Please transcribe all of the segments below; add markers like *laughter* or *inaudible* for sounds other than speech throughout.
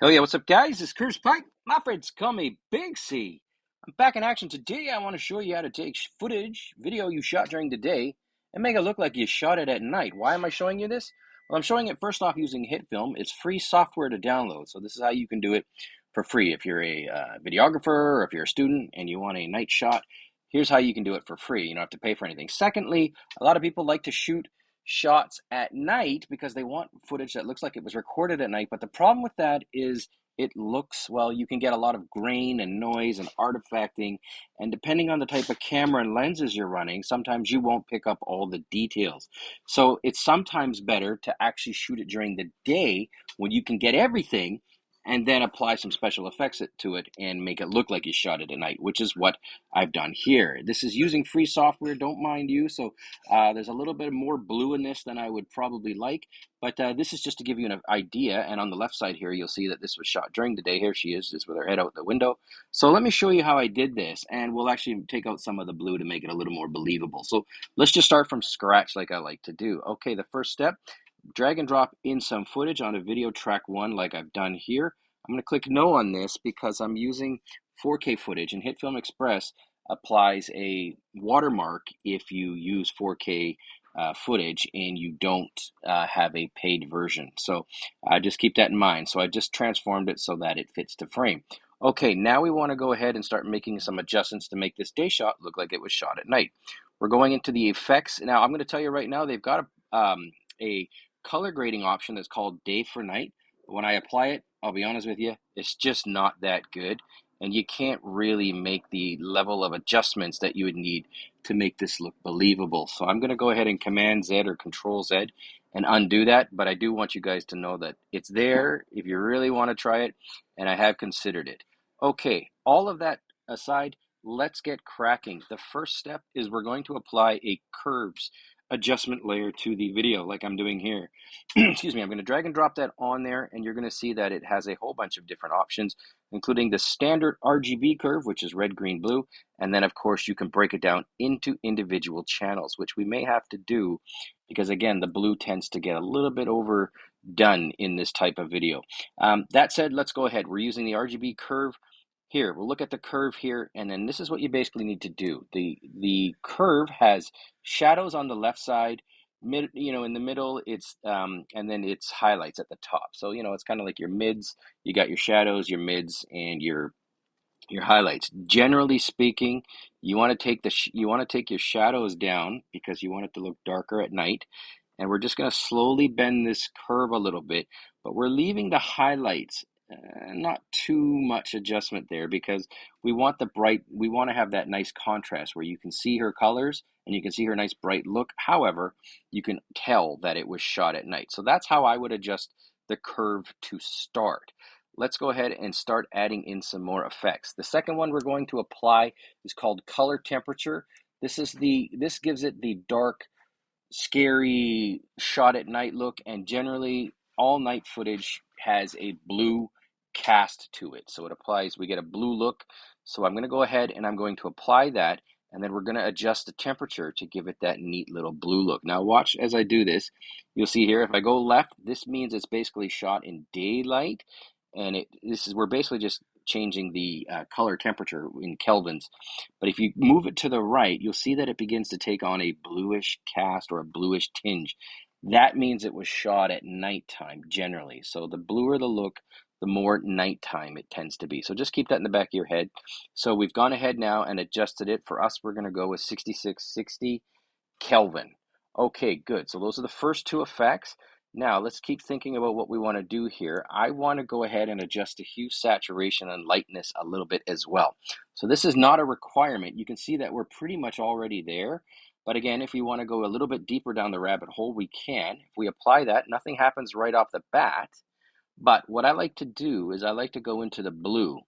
Hell yeah, what's up, guys? It's Curtis Pike. My friends call me Big C. I'm back in action today. I want to show you how to take footage, video you shot during the day, and make it look like you shot it at night. Why am I showing you this? Well, I'm showing it first off using HitFilm. It's free software to download, so this is how you can do it for free. If you're a uh, videographer or if you're a student and you want a night shot, here's how you can do it for free. You don't have to pay for anything. Secondly, a lot of people like to shoot shots at night because they want footage that looks like it was recorded at night. But the problem with that is it looks well, you can get a lot of grain and noise and artifacting. And depending on the type of camera and lenses you're running, sometimes you won't pick up all the details. So it's sometimes better to actually shoot it during the day when you can get everything and then apply some special effects to it and make it look like you shot it at night, which is what I've done here. This is using free software, don't mind you. So uh, there's a little bit more blue in this than I would probably like, but uh, this is just to give you an idea. And on the left side here, you'll see that this was shot during the day. Here she is, just with her head out the window. So let me show you how I did this, and we'll actually take out some of the blue to make it a little more believable. So let's just start from scratch like I like to do. Okay, the first step drag and drop in some footage on a video track one like I've done here. I'm going to click no on this because I'm using 4K footage and HitFilm Express applies a watermark if you use 4K uh, footage and you don't uh, have a paid version. So uh, just keep that in mind. So I just transformed it so that it fits the frame. Okay, now we want to go ahead and start making some adjustments to make this day shot look like it was shot at night. We're going into the effects. Now I'm going to tell you right now, they've got a, um, a color grading option that's called day for night. When I apply it, I'll be honest with you, it's just not that good. And you can't really make the level of adjustments that you would need to make this look believable. So I'm going to go ahead and Command Z or Control Z and undo that. But I do want you guys to know that it's there if you really want to try it. And I have considered it. Okay, all of that aside, let's get cracking. The first step is we're going to apply a curves adjustment layer to the video like I'm doing here. *clears throat* Excuse me, I'm going to drag and drop that on there and you're going to see that it has a whole bunch of different options including the standard RGB curve which is red, green, blue and then of course you can break it down into individual channels which we may have to do because again the blue tends to get a little bit overdone in this type of video. Um, that said, let's go ahead. We're using the RGB curve here, we'll look at the curve here, and then this is what you basically need to do. The the curve has shadows on the left side, mid, you know, in the middle, it's um, and then it's highlights at the top. So you know, it's kind of like your mids. You got your shadows, your mids, and your your highlights. Generally speaking, you want to take the you want to take your shadows down because you want it to look darker at night. And we're just going to slowly bend this curve a little bit, but we're leaving the highlights uh, not too much adjustment there because we want the bright we want to have that nice contrast where you can see her colors and you can see her nice bright look. However you can tell that it was shot at night. So that's how i would adjust the curve to start. Let's go ahead and start adding in some more effects. The second one we're going to apply is called color temperature. This is the this gives it the dark scary shot at night look and generally all night footage has a blue cast to it. So it applies, we get a blue look. So I'm going to go ahead and I'm going to apply that and then we're going to adjust the temperature to give it that neat little blue look. Now watch as I do this. You'll see here if I go left, this means it's basically shot in daylight and it this is we're basically just changing the uh, color temperature in kelvins. But if you move it to the right, you'll see that it begins to take on a bluish cast or a bluish tinge. That means it was shot at nighttime generally. So the bluer the look, the more nighttime it tends to be. So just keep that in the back of your head. So we've gone ahead now and adjusted it. For us, we're going to go with 6660 Kelvin. Okay, good. So those are the first two effects. Now let's keep thinking about what we want to do here. I want to go ahead and adjust the hue, saturation, and lightness a little bit as well. So this is not a requirement. You can see that we're pretty much already there. But again, if we want to go a little bit deeper down the rabbit hole, we can. If we apply that, nothing happens right off the bat. But what I like to do is I like to go into the blue.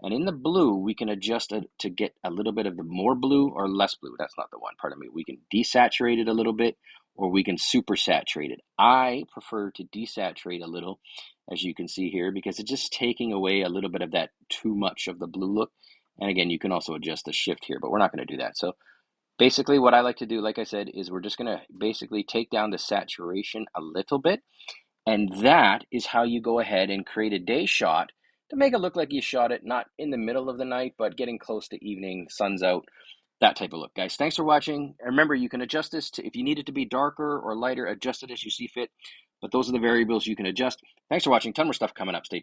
And in the blue, we can adjust it to get a little bit of the more blue or less blue. That's not the one, pardon me. We can desaturate it a little bit or we can super saturate it. I prefer to desaturate a little, as you can see here, because it's just taking away a little bit of that too much of the blue look. And again, you can also adjust the shift here, but we're not going to do that. So basically what I like to do, like I said, is we're just going to basically take down the saturation a little bit And that is how you go ahead and create a day shot to make it look like you shot it not in the middle of the night, but getting close to evening, sun's out, that type of look. Guys, thanks for watching. Remember, you can adjust this to, if you need it to be darker or lighter, adjust it as you see fit. But those are the variables you can adjust. Thanks for watching. Ton more stuff coming up. Stay tuned.